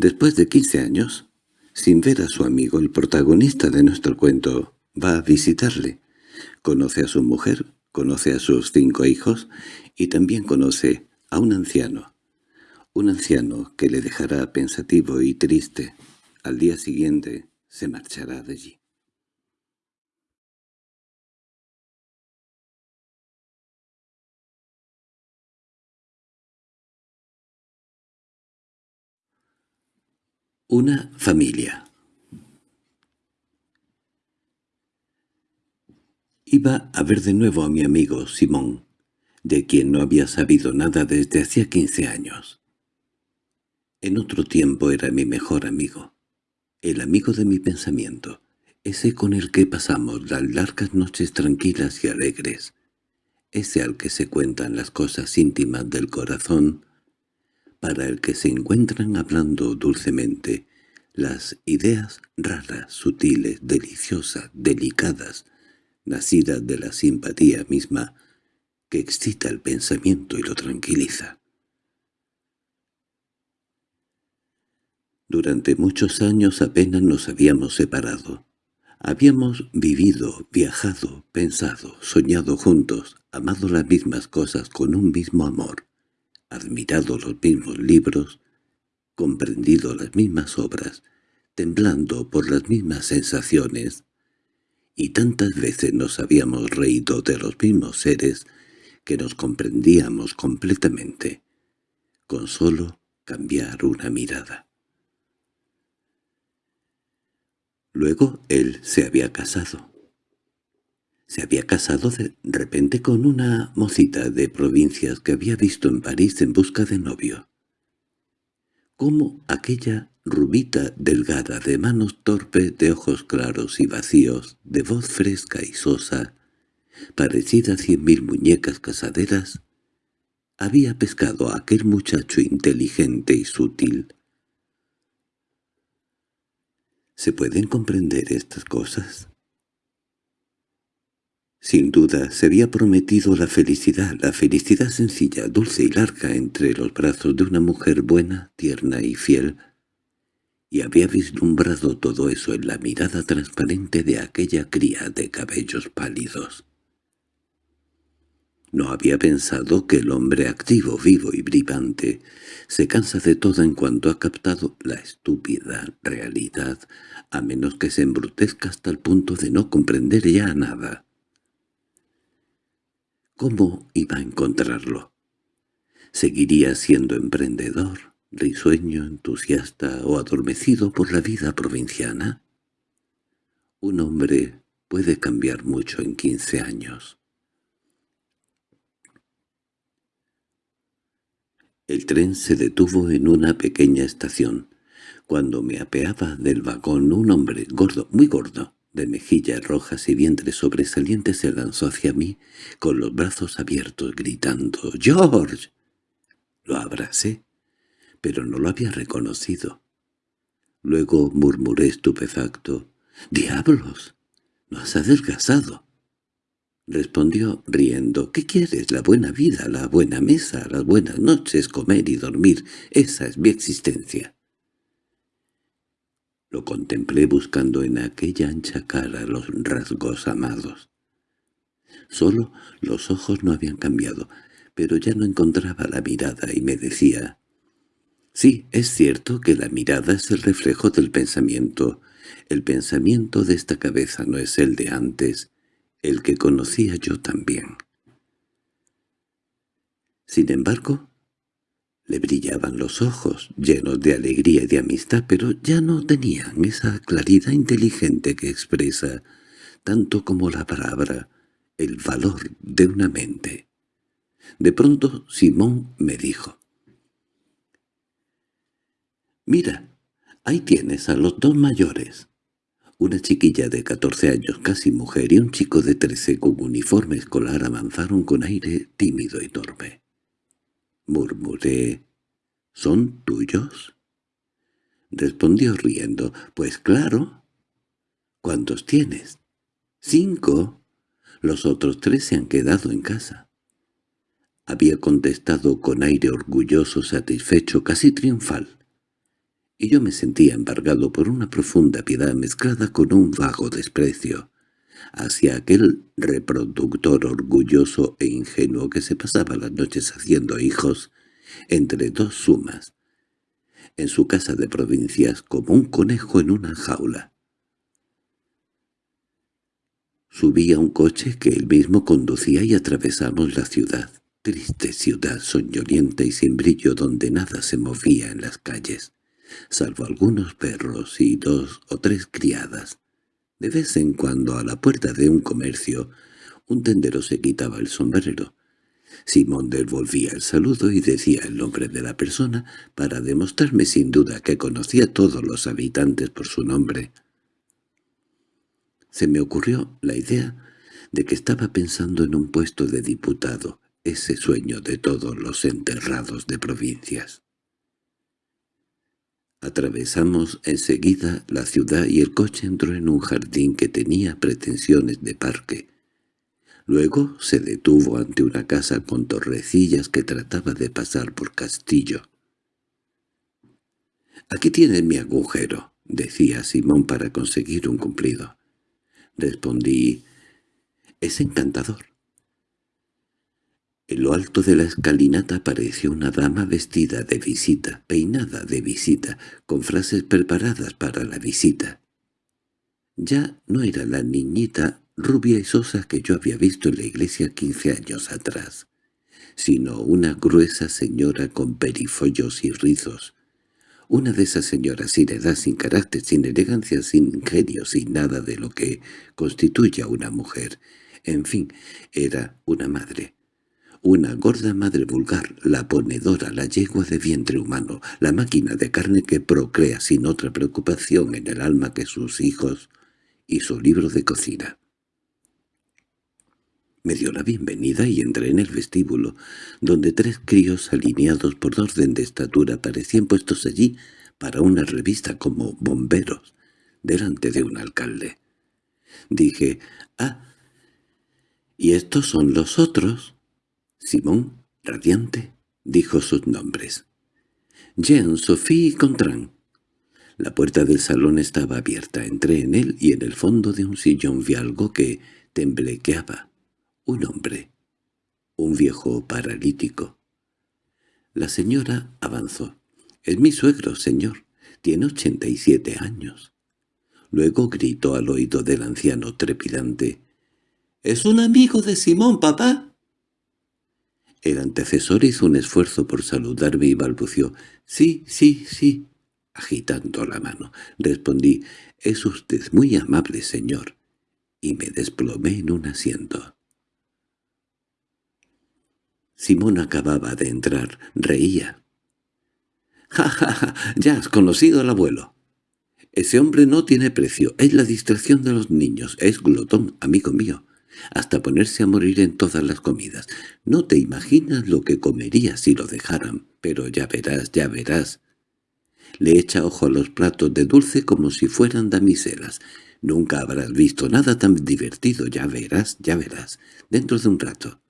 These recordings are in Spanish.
Después de quince años, sin ver a su amigo, el protagonista de nuestro cuento va a visitarle. Conoce a su mujer, conoce a sus cinco hijos y también conoce a un anciano. Un anciano que le dejará pensativo y triste. Al día siguiente se marchará de allí. Una familia Iba a ver de nuevo a mi amigo Simón, de quien no había sabido nada desde hacía quince años. En otro tiempo era mi mejor amigo, el amigo de mi pensamiento, ese con el que pasamos las largas noches tranquilas y alegres, ese al que se cuentan las cosas íntimas del corazón, para el que se encuentran hablando dulcemente las ideas raras, sutiles, deliciosas, delicadas, nacidas de la simpatía misma, que excita el pensamiento y lo tranquiliza. Durante muchos años apenas nos habíamos separado. Habíamos vivido, viajado, pensado, soñado juntos, amado las mismas cosas con un mismo amor admirado los mismos libros, comprendido las mismas obras, temblando por las mismas sensaciones, y tantas veces nos habíamos reído de los mismos seres que nos comprendíamos completamente, con solo cambiar una mirada. Luego él se había casado. Se había casado de repente con una mocita de provincias que había visto en París en busca de novio. Como aquella rubita delgada, de manos torpes, de ojos claros y vacíos, de voz fresca y sosa, parecida a cien mil muñecas casaderas, había pescado a aquel muchacho inteligente y sutil. ¿Se pueden comprender estas cosas? Sin duda se había prometido la felicidad, la felicidad sencilla, dulce y larga entre los brazos de una mujer buena, tierna y fiel, y había vislumbrado todo eso en la mirada transparente de aquella cría de cabellos pálidos. No había pensado que el hombre activo, vivo y brillante se cansa de todo en cuanto ha captado la estúpida realidad, a menos que se embrutezca hasta el punto de no comprender ya nada. ¿Cómo iba a encontrarlo? ¿Seguiría siendo emprendedor, risueño, entusiasta o adormecido por la vida provinciana? Un hombre puede cambiar mucho en quince años. El tren se detuvo en una pequeña estación. Cuando me apeaba del vagón un hombre gordo, muy gordo, de mejillas rojas y vientre sobresaliente se lanzó hacia mí con los brazos abiertos, gritando «¡George!». Lo abracé, pero no lo había reconocido. Luego murmuré estupefacto «¡Diablos! ¡No has adelgazado!». Respondió riendo «¿Qué quieres? La buena vida, la buena mesa, las buenas noches, comer y dormir. Esa es mi existencia». Lo contemplé buscando en aquella ancha cara los rasgos amados. Solo los ojos no habían cambiado, pero ya no encontraba la mirada y me decía, «Sí, es cierto que la mirada es el reflejo del pensamiento. El pensamiento de esta cabeza no es el de antes, el que conocía yo también». Sin embargo, le brillaban los ojos, llenos de alegría y de amistad, pero ya no tenían esa claridad inteligente que expresa, tanto como la palabra, el valor de una mente. De pronto Simón me dijo, «Mira, ahí tienes a los dos mayores». Una chiquilla de catorce años, casi mujer, y un chico de trece con uniforme escolar avanzaron con aire tímido y torpe. Murmuré, ¿son tuyos? Respondió riendo, pues claro. ¿Cuántos tienes? Cinco. Los otros tres se han quedado en casa. Había contestado con aire orgulloso, satisfecho, casi triunfal. y yo me sentía embargado por una profunda piedad mezclada con un vago desprecio hacia aquel reproductor orgulloso e ingenuo que se pasaba las noches haciendo hijos entre dos sumas, en su casa de provincias como un conejo en una jaula. Subí a un coche que él mismo conducía y atravesamos la ciudad, triste ciudad soñolienta y sin brillo donde nada se movía en las calles, salvo algunos perros y dos o tres criadas. De vez en cuando a la puerta de un comercio un tendero se quitaba el sombrero. Simón devolvía el saludo y decía el nombre de la persona para demostrarme sin duda que conocía a todos los habitantes por su nombre. Se me ocurrió la idea de que estaba pensando en un puesto de diputado, ese sueño de todos los enterrados de provincias. Atravesamos enseguida la ciudad y el coche entró en un jardín que tenía pretensiones de parque. Luego se detuvo ante una casa con torrecillas que trataba de pasar por castillo. «Aquí tiene mi agujero», decía Simón para conseguir un cumplido. Respondí, «Es encantador. En lo alto de la escalinata apareció una dama vestida de visita, peinada de visita, con frases preparadas para la visita. Ya no era la niñita rubia y sosa que yo había visto en la iglesia quince años atrás, sino una gruesa señora con perifollos y rizos, una de esas señoras sin edad, sin carácter, sin elegancia, sin ingenio, sin nada de lo que constituye a una mujer. En fin, era una madre una gorda madre vulgar, la ponedora, la yegua de vientre humano, la máquina de carne que procrea sin otra preocupación en el alma que sus hijos y su libro de cocina. Me dio la bienvenida y entré en el vestíbulo, donde tres críos alineados por orden de estatura parecían puestos allí para una revista como bomberos, delante de un alcalde. Dije, «Ah, ¿y estos son los otros?» Simón, radiante, dijo sus nombres. Jean, Sophie y Contran. La puerta del salón estaba abierta. Entré en él y en el fondo de un sillón vi algo que temblequeaba. Un hombre. Un viejo paralítico. La señora avanzó. «Es mi suegro, señor. Tiene ochenta y siete años». Luego gritó al oído del anciano trepidante. «¿Es un amigo de Simón, papá?» El antecesor hizo un esfuerzo por saludarme y balbució, «Sí, sí, sí», agitando la mano. Respondí, «Es usted muy amable, señor», y me desplomé en un asiento. Simón acababa de entrar, reía. «Ja, ja, ja, ya has conocido al abuelo. Ese hombre no tiene precio, es la distracción de los niños, es glotón, amigo mío hasta ponerse a morir en todas las comidas. No te imaginas lo que comería si lo dejaran, pero ya verás, ya verás. Le echa ojo a los platos de dulce como si fueran damiselas. Nunca habrás visto nada tan divertido, ya verás, ya verás, dentro de un rato.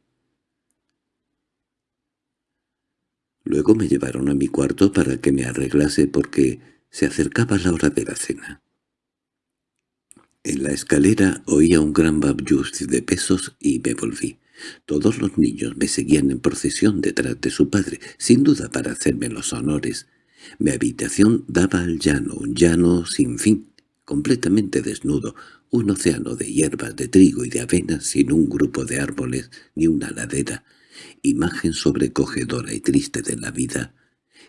Luego me llevaron a mi cuarto para que me arreglase porque se acercaba la hora de la cena. En la escalera oía un gran babyuz de pesos y me volví. Todos los niños me seguían en procesión detrás de su padre, sin duda para hacerme los honores. Mi habitación daba al llano, un llano sin fin, completamente desnudo, un océano de hierbas, de trigo y de avena sin un grupo de árboles ni una ladera, imagen sobrecogedora y triste de la vida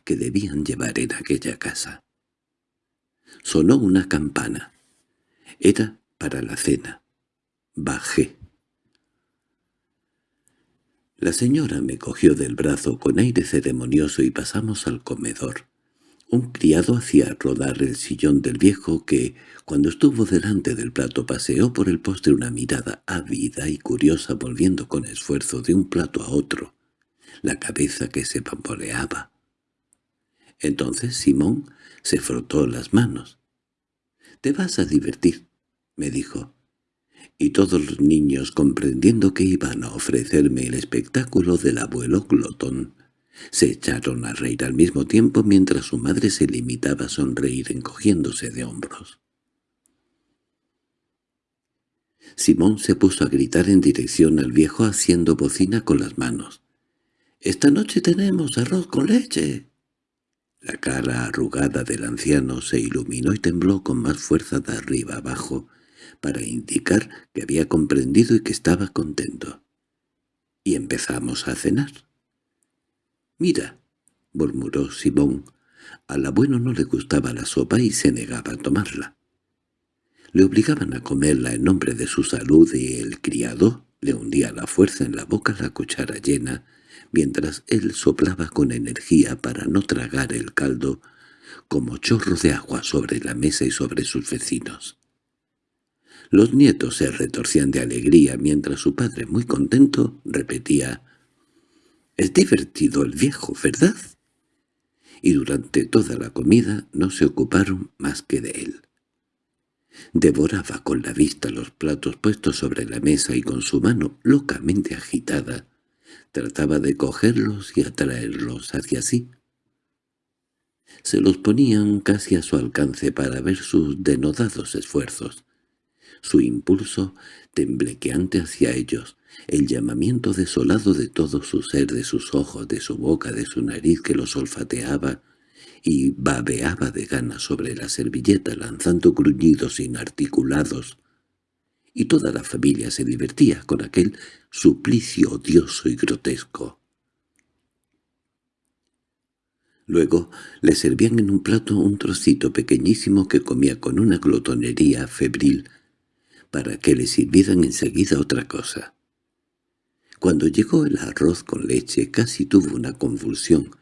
que debían llevar en aquella casa. Sonó una campana. Era para la cena. Bajé. La señora me cogió del brazo con aire ceremonioso y pasamos al comedor. Un criado hacía rodar el sillón del viejo que, cuando estuvo delante del plato, paseó por el postre una mirada ávida y curiosa volviendo con esfuerzo de un plato a otro, la cabeza que se bamboleaba. Entonces Simón se frotó las manos. «Te vas a divertir», me dijo. Y todos los niños, comprendiendo que iban a ofrecerme el espectáculo del abuelo glotón, Se echaron a reír al mismo tiempo mientras su madre se limitaba a sonreír encogiéndose de hombros. Simón se puso a gritar en dirección al viejo haciendo bocina con las manos. «¡Esta noche tenemos arroz con leche!» La cara arrugada del anciano se iluminó y tembló con más fuerza de arriba abajo para indicar que había comprendido y que estaba contento. Y empezamos a cenar. «Mira», murmuró Simón, al abuelo no le gustaba la sopa y se negaba a tomarla. Le obligaban a comerla en nombre de su salud y el criado le hundía la fuerza en la boca la cuchara llena, mientras él soplaba con energía para no tragar el caldo como chorro de agua sobre la mesa y sobre sus vecinos. Los nietos se retorcían de alegría mientras su padre, muy contento, repetía «Es divertido el viejo, ¿verdad?» Y durante toda la comida no se ocuparon más que de él. Devoraba con la vista los platos puestos sobre la mesa y con su mano locamente agitada trataba de cogerlos y atraerlos hacia sí. Se los ponían casi a su alcance para ver sus denodados esfuerzos, su impulso temblequeante hacia ellos, el llamamiento desolado de todo su ser, de sus ojos, de su boca, de su nariz que los olfateaba y babeaba de ganas sobre la servilleta lanzando gruñidos inarticulados. Y toda la familia se divertía con aquel suplicio odioso y grotesco. Luego le servían en un plato un trocito pequeñísimo que comía con una glotonería febril para que le sirvieran enseguida otra cosa. Cuando llegó el arroz con leche casi tuvo una convulsión,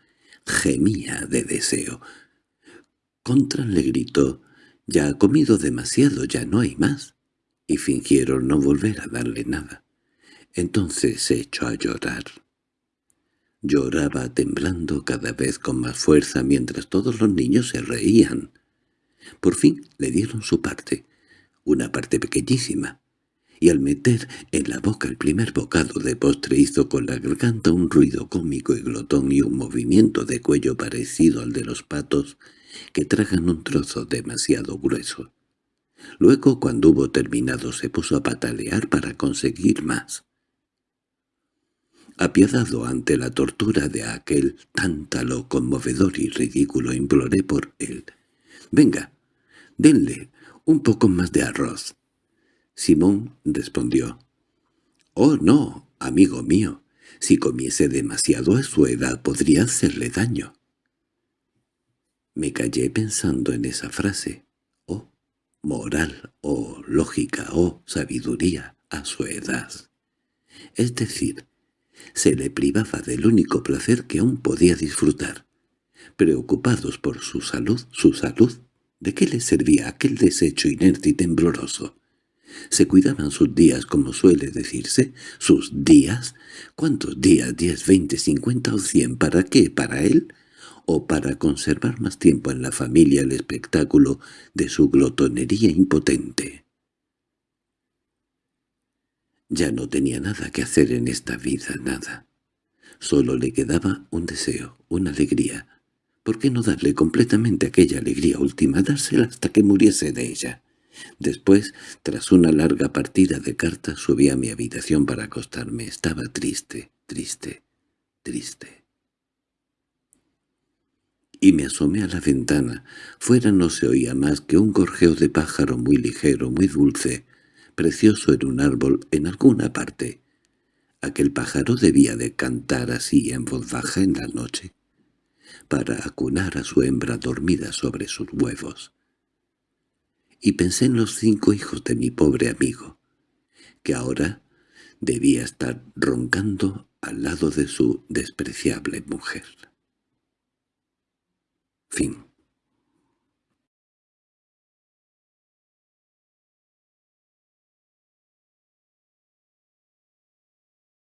gemía de deseo. Contran le gritó, «Ya ha comido demasiado, ya no hay más», y fingieron no volver a darle nada. Entonces se echó a llorar. Lloraba temblando cada vez con más fuerza mientras todos los niños se reían. Por fin le dieron su parte, una parte pequeñísima, y al meter en la boca el primer bocado de postre hizo con la garganta un ruido cómico y glotón y un movimiento de cuello parecido al de los patos que tragan un trozo demasiado grueso. Luego, cuando hubo terminado, se puso a patalear para conseguir más. Apiadado ante la tortura de aquel tántalo conmovedor y ridículo, imploré por él. «Venga, denle un poco más de arroz». Simón respondió, «Oh, no, amigo mío, si comiese demasiado a su edad podría hacerle daño». Me callé pensando en esa frase. Moral, oh, lógica, oh, sabiduría, a su edad. Es decir, se le privaba del único placer que aún podía disfrutar. Preocupados por su salud, su salud, ¿de qué le servía aquel desecho inerte y tembloroso? Se cuidaban sus días, como suele decirse, sus días. ¿Cuántos días? ¿Diez, veinte, cincuenta o cien? ¿Para qué? ¿Para él? ¿O para conservar más tiempo en la familia el espectáculo de su glotonería impotente? Ya no tenía nada que hacer en esta vida, nada. Solo le quedaba un deseo, una alegría. ¿Por qué no darle completamente aquella alegría última, dársela hasta que muriese de ella? Después, tras una larga partida de cartas, subí a mi habitación para acostarme. Estaba triste, triste, triste. Y me asomé a la ventana. Fuera no se oía más que un gorjeo de pájaro muy ligero, muy dulce, precioso en un árbol en alguna parte. Aquel pájaro debía de cantar así en voz baja en la noche, para acunar a su hembra dormida sobre sus huevos y pensé en los cinco hijos de mi pobre amigo, que ahora debía estar roncando al lado de su despreciable mujer. Fin